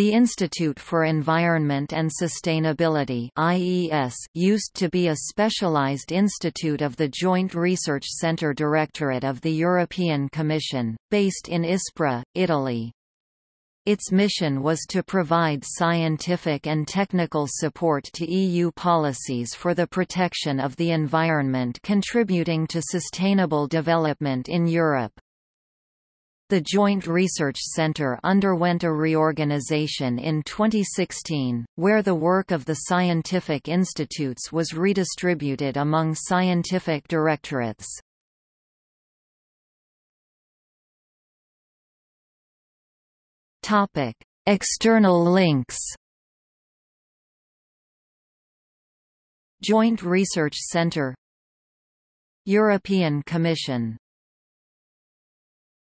The Institute for Environment and Sustainability IES used to be a specialized institute of the Joint Research Centre Directorate of the European Commission, based in Ispra, Italy. Its mission was to provide scientific and technical support to EU policies for the protection of the environment contributing to sustainable development in Europe. The Joint Research Centre underwent a reorganisation in 2016, where the work of the scientific institutes was redistributed among scientific directorates. External links Joint Research Centre European Commission